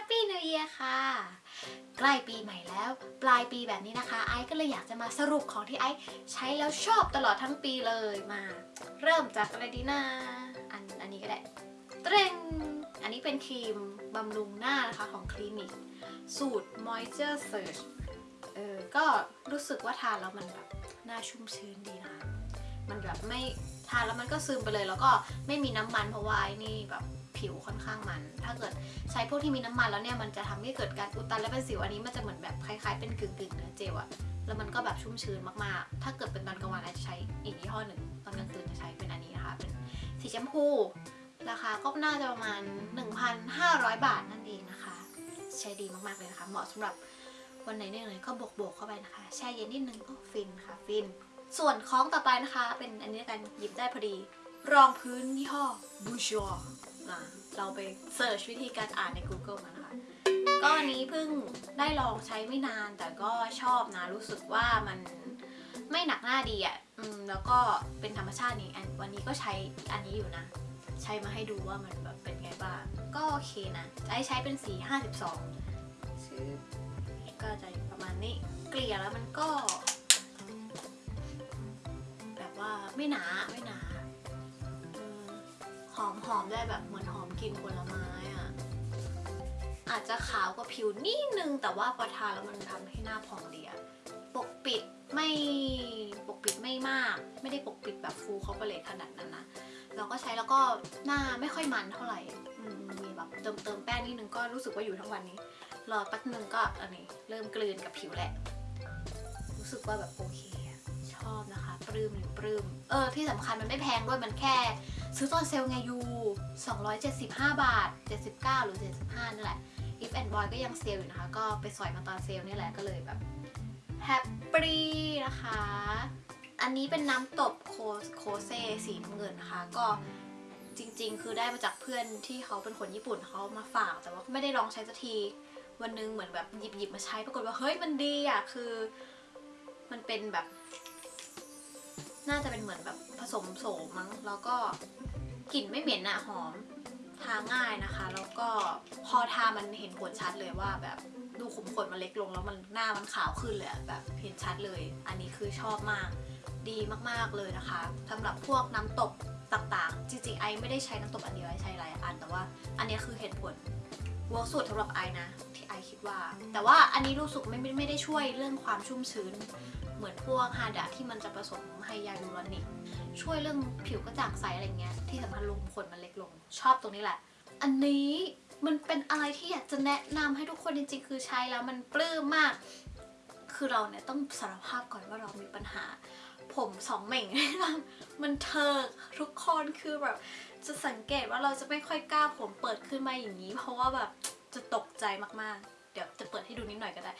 Happy New Year ค่ะ ใกล้ปีใหม่แล้ว ปลายปีแบบนี้นะคะ ไอซ์ก็เลยอยากจะมาสรุปของที่ไอซ์ใช้แล้วชอบตลอดทั้งปีเลยมา เริ่มจากอะไรดีนะอันอันนี้ก็ได้เตรงอันนี้เป็นครีมบำรุงหน้านะคะของคลินิก สูตร Moisture Surge เออก็รู้สึกว่าทานแล้วมันแบบหน้าชุ่มชื้นดีนะคะ มันแบบไม่ทานแล้วมันก็ซึมไปเลยแล้วก็ไม่มีน้ำมันเพราะว่าไอ้นี่แบบ ผิวค่อนข้างมัน ถ้าเกิดใช้พวกที่มีน้ำมันแล้วเนี่ยมันจะทำให้เกิดการอุดตันและเป็นสิวอันนี้มันจะเหมือนแบบคล้ายๆเป็นกึ่งๆเนื้อเจลอะแล้วมันก็แบบชุ่มชื้นมากๆ ถ้าเกิดเป็นตอนกลางวันอาจจะใช้อีกยี่ห้อหนึ่ง ตอนกลางคืนจะใช้เป็นอันนี้นะคะ เป็นสีชมพู ราคาก็น่าจะประมาณ 1,500 บาทนั่นเองนะคะ ใช้ดีมากๆเลยนะคะ เหมาะสำหรับวันไหนเนี่ยก็บวกๆเข้าไปนะคะ แช่เย็นนิดนึงก็ฟินค่ะ ฟิน ส่วนของต่อไปนะคะ เป็นอันนี้กันหยิบได้พอดี รองพื้นยี่ห้อบูชอ อะเราไปเสิร์ชวิธีการอ่านใน Google มานะคะก็อันนี้เพิ่งได้ลองใช้ไม่นานแต่ก็ชอบนะ รู้สึกว่ามันไม่หนักหน้าดีอะอืมแล้วก็เป็นธรรมชาตินี่อันวันนี้ก็ใช้อันนี้อยู่นะ ใช้มาให้ดูว่ามันแบบเป็นไงบ้าง ก็โอเคนะไอ้ใช้เป็นสี 52ชื่อก็จะประมาณนี้ เกลี่ยแล้วมันก็ แบบว่าไม่หนาไม่หนา อมหอมได้แบบเหมือนหอมกลิ่นผลไม้อะ่ะ อาจจะขาวกว่าผิวนิดนึง แต่ว่าพอทาแล้วมันทำให้หน้าผ่องดีอะปกปิดไม่ปกปิดไม่มาก ไม่ได้ปกปิดแบบฟูเขาไปเลยขนาดนั้นนะเราก็ใช้แล้วก็หน้าไม่ค่อยมันเท่าไหร่มีแบบเติมเติมแป้งนิดนึงก็รู้สึกว่าอยู่ทั้งวันนี้ รอแป๊บนึงก็อันนี้เริ่มกลืนกับผิวแหละ รู้สึกว่าแบบโอเคอะชอบนะคะ ปลื้มอยู่ปลื้มเออที่สำคัญมันไม่แพงด้วยมันแค่ ซื้อตอนเซลไง you 275 บาท 79 หรือ 75 นั่นแหละ if and boy ก็ยังเซลอยู่นะคะ ก็ไปสอยมาตอนเซลนี่แหละก็เลยแบบ happy นะคะ อันนี้เป็นน้ำตบโคโคเซสีน้ำเงินนะคะ ก็จริงๆ คือได้มาจากเพื่อนที่เขาเป็นคนญี่ปุ่นเขามาฝาก แต่ว่าไม่ได้ลองใช้สักทีวันนึงเหมือนแบบหยิบหยิบมาใช้ปรากฏว่าเฮ้ยมันดีอะคือ มันเป็นแบบ น่าจะเป็นเหมือนแบบผสมโสมมั้ง แล้วก็กลิ่นไม่เหม็นอะหอม ทาง่ายนะคะ แล้วก็พอทามันเห็นผลชัดเลยว่าแบบดูขุมขนมันเล็กลงแล้วมันหน้ามันขาวขึ้นเลยแบบเห็นชัดเลย อันนี้คือชอบมาก ดีมากๆเลยนะคะสำหรับพวกน้ำตบต่างๆ จริงๆ I ไม่ได้ใช้น้ำตบอันเดียว I ใช้หลายอัน แต่ว่าอันนี้คือเห็นผล work สุดสำหรับ I นะ ที่ I คิดว่า แต่ว่าอันนี้รู้สึกไม่ไม่ได้ช่วยเรื่องความชุ่มชื้น เหมือนพวก Hada ที่มันจะผสม hyaluronic ช่วยเรื่องผิวกระจ่างใสอะไรเงี้ย ที่สำคัญรูขุมขนมันเล็กลง ชอบตรงนี้แหละ อันนี้มันเป็นอะไรที่อยากจะแนะนำให้ทุกคนจริงๆ คือใช้แล้วมันปลื้มมาก คือเราเนี่ยต้องสารภาพก่อนว่าเรามีปัญหา ผมสองเหม่ง มันเทิกทุกคนคือแบบ จะสังเกตว่าเราจะไม่ค่อยกล้าผมเปิดขึ้นมาอย่างนี้ เพราะว่าแบบจะตกใจมากๆ ดี๋ยวจะเปิดให้ดูนิดหน่อยก็ได้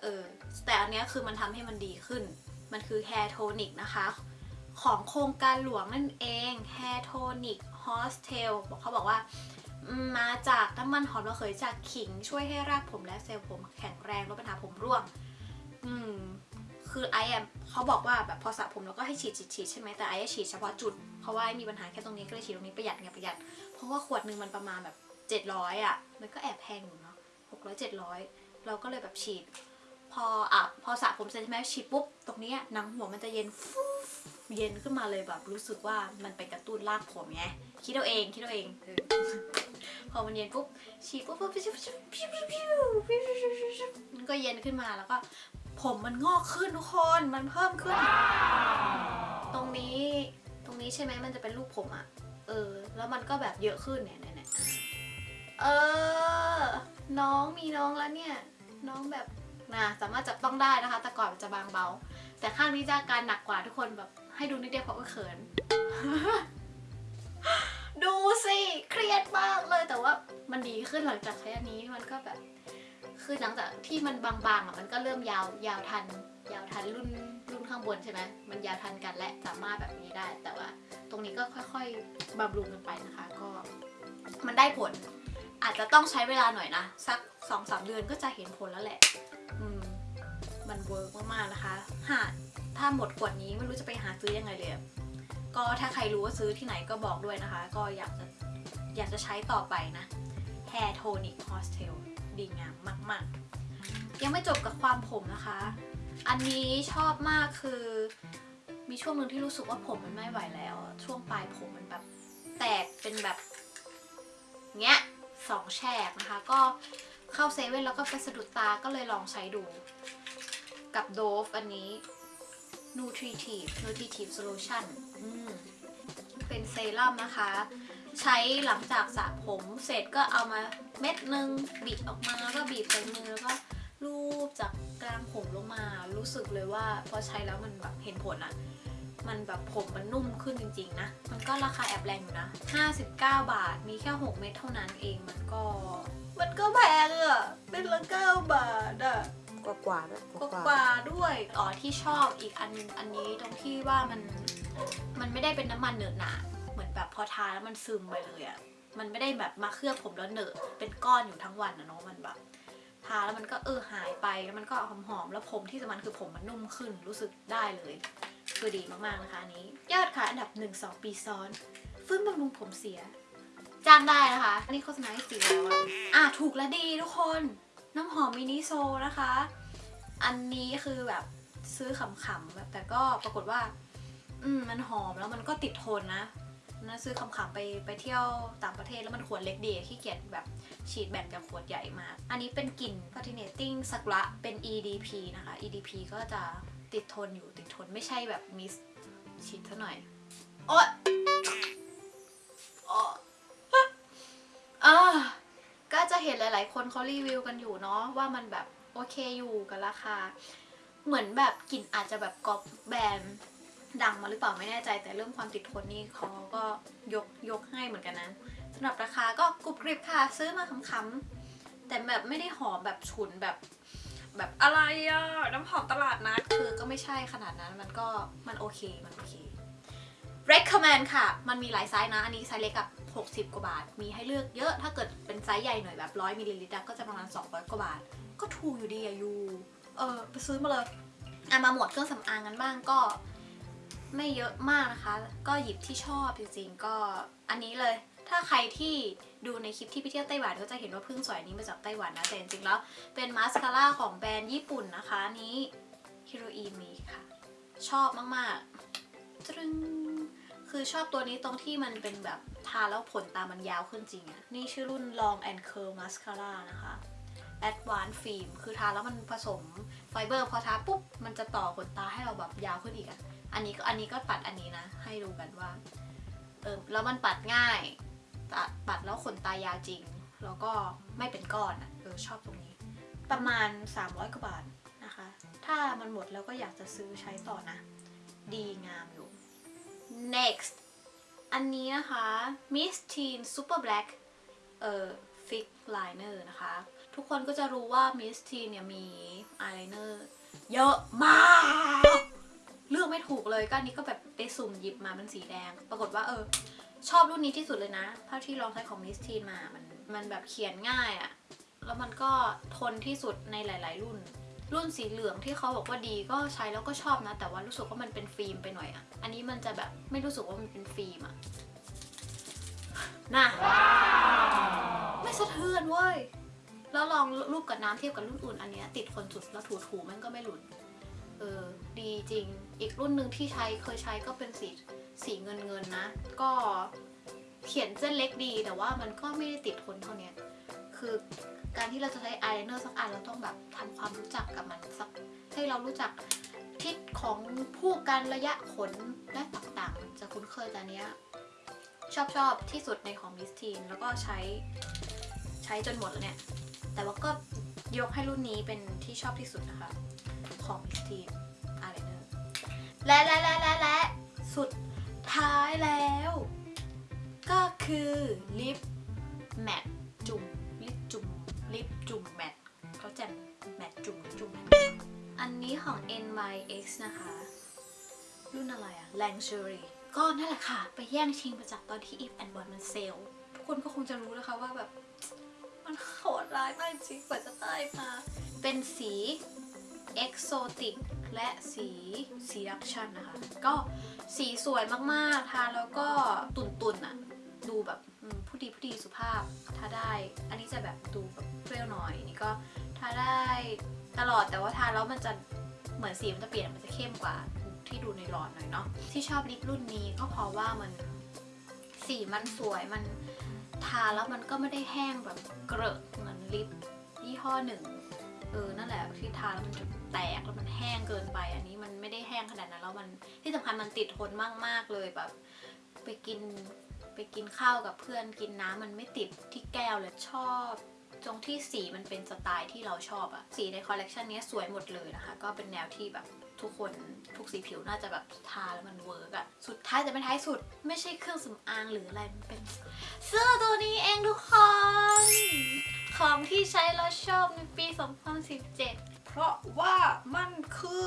เออ แต่อันนี้คือมันทำให้มันดีขึ้น มันคือ Hair Tonic นะคะ ของโครงการหลวงนั่นเอง Hair Tonic Hostel บอกเขาบอกว่ามาจากน้ำมันหอมระเหยจากขิง ช่วยให้รากผมและเซลล์ผมแข็งแรงลดปัญหาผมร่วง อืม คือไอแอมเขาบอกว่าแบบพอสระผมแล้วก็ให้ฉีดฉีดฉีดใช่ไหมแต่ไอจะฉีดเฉพาะจุด เพราะว่ามีปัญหาแค่ตรงนี้ก็เลยฉีดตรงนี้ประหยัดไงประหยัด เพราะว่าขวดหนึ่งมันประมาณแบบ700อะ มันก็แอบแพงอยู่นะ หกร้อยเราก็เลยแบบฉีด พออาบพอสระผมเสร็จใช่ไหมฉีดปุ๊บ ตรงนี้หนังหัวมันจะเย็นฟูเย็นขึ้นมาเลยแบบรู้สึกว่ามันไปกระตุ้นรากผมไงคิดเอาเองคิดเอาเองพอมันเย็นปุ๊บฉีดปุ๊บปุ๊บปุ๊บปุ๊บปุ๊บปุ๊บมันก็เย็นขึ้นมาแล้วก็ผมมันงอกขึ้นทุกคนมันเพิ่มขึ้น ตรงนี้ตรงนี้ใช่ไหมมันจะเป็นรูปผมอะเออ แล้วมันก็แบบเยอะขึ้นเนี่ย เออ น้องมีน้องแล้วเนี่ย น้องแบบนะสามารถจับต้องได้นะคะ แต่ก่อนจะบางเบา แต่ข้างนี้จะอาการหนักกว่าทุกคนแบบให้ดูนิดเดียวเพราะว่าเขิน ดูสิเครียดมากเลยแต่ว่ามันดีขึ้นหลังจากใช้อันนี้มันก็แบบ คือหลังจากที่มันบางๆอะมันก็เริ่มยาวยาวทัน ยาวทันรุ่นรุ่นข้างบนใช่ไหมมันยาวทันกันและสามารถแบบนี้ได้ แต่ว่า ตรงนี้ก็ค่อย ๆบำรุงกันไปนะคะ ก็ มันได้ผล อาจจะต้องใช้เวลาหน่อยนะ สักสองสามเดือนก็จะเห็นผลแล้วแหละ อืม มันเวิร์กมากๆนะคะ หาถ้าหมดขวดนี้ไม่รู้จะไปหาซื้อยังไงเลย ก็ถ้าใครรู้ว่าซื้อที่ไหนก็บอกด้วยนะคะ ก็อยากจะอยากจะใช้ต่อไปนะ Hair Tonic Hostel ดีงามมาก ๆ ยังไม่จบกับความผมนะคะ อันนี้ชอบมากคือ มีช่วงหนึ่งที่รู้สึกว่าผมมันไม่ไหวแล้ว ช่วงปลายผมมันแบบแตกเป็นแบบเงี้ย สองแฉกนะคะ ก็เข้าเซเว่นแล้วก็ไปสะดุดตาก็เลยลองใช้ดู กับโดฟอันนี้ Nutritive Nutritive Solution เป็นเซรั่มนะคะ ใช้หลังจากสระผมเสร็จก็เอามาเม็ดหนึ่งบีบออกมาก็บีบใส่มือแล้วก็ลูบจากกลางผมลงมา รู้สึกเลยว่าพอใช้แล้วมันแบบเห็นผลอะ มันแบบผมมันนุ่มขึ้นจริงๆนะ มันก็ราคาแอบแรงอยู่นะ 59 บาท มีแค่ 6 เม็ดเท่านั้นเอง มันก็ มันก็แพงอะเป็นละ9บาทอะกว่ากว่าด้วยกกว่าด้วย อ๋อที่ชอบอีกอันอันนี้ตรงที่ว่ามัน มันไม่ได้เป็นน้ำมันเหนอะหนะเหมือนแบบพอทาแล้วมันซึมไปเลยอะมันไม่ได้แบบมาเคลือบผมแล้วเหนอะ เป็นก้อนอยู่ทั้งวันนะเนาะ มันแบบทาแล้วมันก็เออหายไป แล้วมันก็หอมๆ แล้วผมที่สำคัญคือผมมันนุ่มขึ้น รู้สึกได้เลย คือดีมากๆนะคะอันนี้ ยอดขายอันดับ 1 2 ปีซ้อนฟื้นบำรุงผมเสียจ้างได้นะคะ อันนี้โฆษณาให้สีแล้วอะอะถูกและดีทุกคน น้ำหอมมินิโซนะคะ อันนี้คือแบบซื้อขำๆแบบแต่ก็ปรากฏว่า อืมมันหอมแล้วมันก็ติดทนนะนะซื้อขำๆไปไปเที่ยวต่างประเทศแล้วมันขวดเล็กดีขี้เกียจแบบฉีดแบ่งจากขวดใหญ่มาก อันนี้เป็นกลิ่น Patinating สักุระเป็น EDP นะคะ EDP ก็จะ ติดทนอยู่ติดทนไม่ใช่แบบมิสฉีดซะหน่อยโอ๊ยโอ๊ยอ่าก็จะเห็นหลายๆ คนเขารีวิวกันอยู่เนาะว่ามันแบบโอเคอยู่กับราคา เหมือนแบบกลิ่นอาจจะแบบก๊อปแบรนด์ดังมาหรือเปล่าไม่แน่ใจ แต่เรื่องความติดทนนี่เขาก็ยกยกให้เหมือนกันนะสำหรับราคาก็กรุบกริบค่ะ ซื้อมาขำๆแต่แบบไม่ได้หอมแบบฉุนแบบ แบบอะไรอะน้ำหอมตลาดนัดคือก็ไม่ใช่ขนาดนั้นมันก็มันโอเคมันโอเค recommend ค่ะ มันมีหลายไซส์นะ อันนี้ไซส์เล็กกับ 60 กว่าบาท มีให้เลือกเยอะ ถ้าเกิดเป็นไซส์ใหญ่หน่อยแบบ 100มิลลิลิตรก็จะประมาณ 200 กว่าบาท ก็ถูกอยู่ดีอะ you เออไปซื้อมาเลยอะมาหมวดเครื่องสำอางกันบ้างก็ ไม่เยอะมากนะคะ ก็หยิบที่ชอบจริงๆ ก็อันนี้เลย ถ้าใครที่ ดูในคลิปที่ไปเที่ยวไต้หวันก็จะเห็นว่าพิ่งสวยนี้มาจากไต้หวันนะแต่จริงๆแล้วเป็นมาสคาร่าของแบรนด์ญี่ปุ่นนะคะนี้ Heroine Make ค่ะ ชอบมากๆตรึงคือชอบตัวนี้ตรงที่มันเป็นแบบทาแล้วขนตามันยาวขึ้นจริงอะนี่ชื่อรุ่น Long and Curl Mascara นะคะ Advanced Film คือทาแล้วมันผสมไฟเบอร์พอทาปุ๊บ มันจะต่อขนตาให้เราแบบยาวขึ้นอีกอะอันนี้ก็อันนี้ก็ปัดอันนี้นะ ให้ดูกันว่า เออแล้วมันปัดง่าย ปัดแล้วขนตายาวจริง แล้วก็ไม่เป็นก้อนเออชอบตรงนี้ ประมาณ 300กว่าบาทนะคะ ถ้ามันหมดแล้วก็อยากจะซื้อใช้ต่อนะ ดีงามอยู่ next อันนี้นะคะ Miss Teen Super Black เอ่อ Fix Liner นะคะ ทุกคนก็จะรู้ว่า Miss Teen เนี่ยมี eyeliner เยอะมากเลือกไม่ถูกเลยก็อันนี้ก็แบบไปสุ่มหยิบมาเป็นสีแดง ปรากฏว่าเออ ชอบรุ่นนี้ที่สุดเลยนะเท่าที่ลองใช้ของ Miss Teen มามันมันแบบเขียนง่ายอะแล้วมันก็ทนที่สุดในหลาย ๆ รุ่น รุ่นสีเหลืองที่เขาบอกว่าดีก็ใช้แล้วก็ชอบนะ แต่ว่ารู้สึกว่ามันเป็นฟิล์มไปหน่อยอะอันนี้มันจะแบบไม่รู้สึกว่ามันเป็นฟิล์มอะน่ะ ไม่สะเทือนเว้ย แล้วลองรูปกับน้ำเทียบกับรุ่นอื่นอันเนี้ยติดคนสุดแล้วถูๆมันก็ไม่หลุด เออ ดีจริง อีกรุ่นหนึ่งที่ใช้เคยใช้ก็เป็นสี สีเงินเงินๆนะ ก็เขียนเส้นเล็กดีแต่ว่ามันก็ไม่ได้ติดทนเท่านี้คือการที่เราจะใช้อายไลเนอร์สักอันเราต้องแบบทำความรู้จักกับมันสักให้เรารู้จักทิศของผู้การระยะขนและต่างๆ จะคุ้นเคยแต่อันเนี้ยชอบชอบที่สุดในของมิสทีนแล้วก็ใช้ใช้จนหมดแล้วเนี่ย แต่ว่าก็ยกให้รุ่นนี้เป็นที่ชอบที่สุดนะคะ ของมิสทีนอายไลเนอร์และและและและและสุด ท้ายแล้ว ก็คือลิปแมทจุ่มลิปจุ่มลิปจุ่มแมทเขาจะแมทจุ่มจุ่มอันนี้ของ NYX นะคะ รุ่นอะไรอะ Luxury ก็นั่นแหละค่ะ ไปแย่งชิงมาจากตอนที่ If and One มันเซลล์ทุกคนก็คงจะรู้นะคะว่าแบบ มันโหดร้ายมากจริงกว่าจะได้มา เป็นสี Exotic และสี Seduction นะคะ ก็ สีสวยมากๆ ทาแล้วก็ตุ่นๆอะดูแบบผู้ดีผู้ดีสุภาพถ้าได้ อันนี้จะแบบดูแบบเปรี้ยวหน่อยนี่ก็ทาได้ตลอดแต่ว่าทาแล้วมันจะเหมือนสีมันจะเปลี่ยนมันจะเข้มกว่าที่ดูในหลอดหน่อยเนาะที่ชอบลิปรุ่นนี้ก็เพราะว่ามันสีมันสวยมันทาแล้วมันก็ไม่ได้แห้งแบบเกรอะเหมือนลิปยี่ห้อหนึ่งเออนั่นแหละที่ทาแล้วมันจะแตกแล้วมันแห้งเกินไปอันนี้ ไม่ได้แห้งขนาดนั้นแล้วมันที่สำคัญมันติดทนมาก ๆ เลยแบบ ไปกินไปกินข้าวกับเพื่อนกินน้ำมันไม่ติดที่แก้วเลยชอบตรงที่สีมันเป็นสไตล์ที่เราชอบอะสีในคอลเลกชันนี้สวยหมดเลยนะคะ ก็เป็นแนวที่แบบทุกคนทุกสีผิวน่าจะแบบทาแล้วมัน work อะสุดท้ายแต่ไม่ท้ายสุดไม่ใช่เครื่องสำอางหรืออะไรมันเป็นเสื้อตัวนี้เองทุกคน ของที่ใช้แล้วชอบในปี 2017 เพราะว่ามันคือ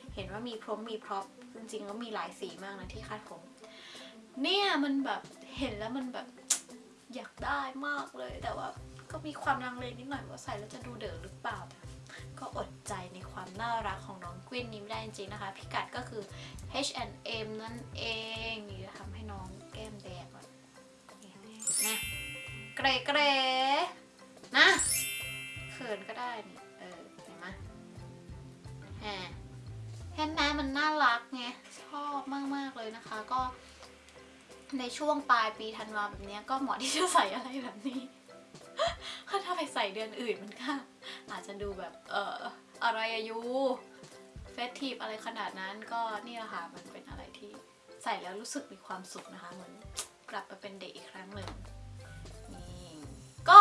เห็นว่ามีพรมมี prop จริงๆก็มีหลายสีมากนะที่คาดผม เนี่ยมันแบบเห็นแล้วมันแบบอยากได้มากเลย แต่ว่าก็มีความลังเลนิดหน่อยว่าใส่แล้วจะดูเด๋อหรือเปล่า ก็อดใจในความน่ารักของน้องกวินนี้ไม่ได้จริงๆนะคะ พิกัดก็คือ H&M นั่นเองนี่จะทำให้น้องแก้มแดงก่อนนะเกรเกรนะเขินก็ได้นี่เออเห็นไหมแฮะเห็ นไหมมันน่ารักไงชอบมาก ๆ เลยนะคะ ก็ ในช่วงปลายปีธันวาแบบนี้ก็เหมาะที่จะใส่อะไรแบบนี้ถ้าถ้าไปใส่เดือนอื่นมันก็อาจจะดูแบบเอ่ออะไรอายุเฟสทีฟอะไรขนาดนั้นก็นี่แหละค่ะมันเป็นอะไรที่ใส่แล้วรู้สึกมีความสุขนะคะเหมือนกลับมาเป็นเด็กอีกครั้งหนึ่งนี่ก็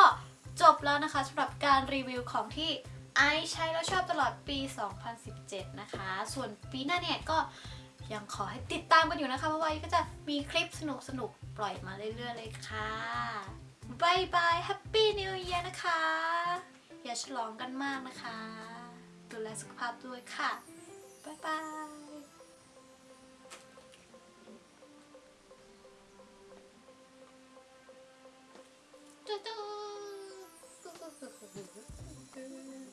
จบแล้วนะคะสำหรับการรีวิวของที่ I ใช้แล้วชอบตลอดปี 2017 นะคะ ส่วนปีหน้าเนี่ยก็ยังขอให้ติดตามกันอยู่นะคะ เพราะว่าก็จะมีคลิปสนุกสนุกปล่อยมาเรื่อยๆเลยค่ะ bye bye Happy New Year นะคะ อย่าฉลองกันมากนะคะ ดูแลสุขภาพด้วยค่ะ bye bye嘟嘟，嘟嘟嘟嘟嘟嘟。